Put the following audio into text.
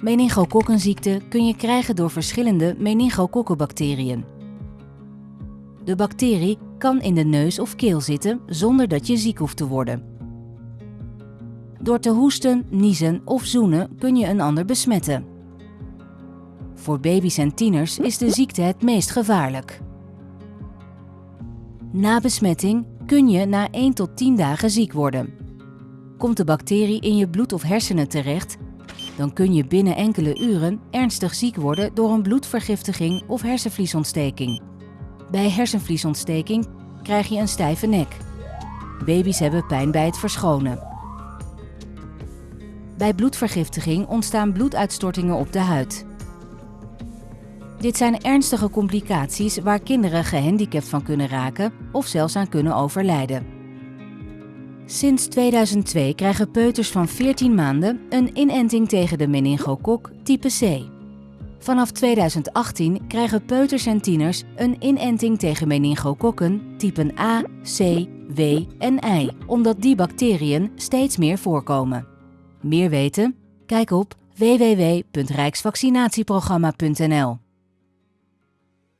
Meningokokkenziekte kun je krijgen door verschillende meningokokkenbacteriën. De bacterie kan in de neus of keel zitten zonder dat je ziek hoeft te worden. Door te hoesten, niezen of zoenen kun je een ander besmetten. Voor baby's en tieners is de ziekte het meest gevaarlijk. Na besmetting kun je na 1 tot 10 dagen ziek worden. Komt de bacterie in je bloed of hersenen terecht, dan kun je binnen enkele uren ernstig ziek worden door een bloedvergiftiging of hersenvliesontsteking. Bij hersenvliesontsteking krijg je een stijve nek. Baby's hebben pijn bij het verschonen. Bij bloedvergiftiging ontstaan bloeduitstortingen op de huid. Dit zijn ernstige complicaties waar kinderen gehandicapt van kunnen raken of zelfs aan kunnen overlijden. Sinds 2002 krijgen peuters van 14 maanden een inenting tegen de meningokok type C. Vanaf 2018 krijgen peuters en tieners een inenting tegen meningokokken typen A, C, W en I, omdat die bacteriën steeds meer voorkomen. Meer weten? Kijk op www.rijksvaccinatieprogramma.nl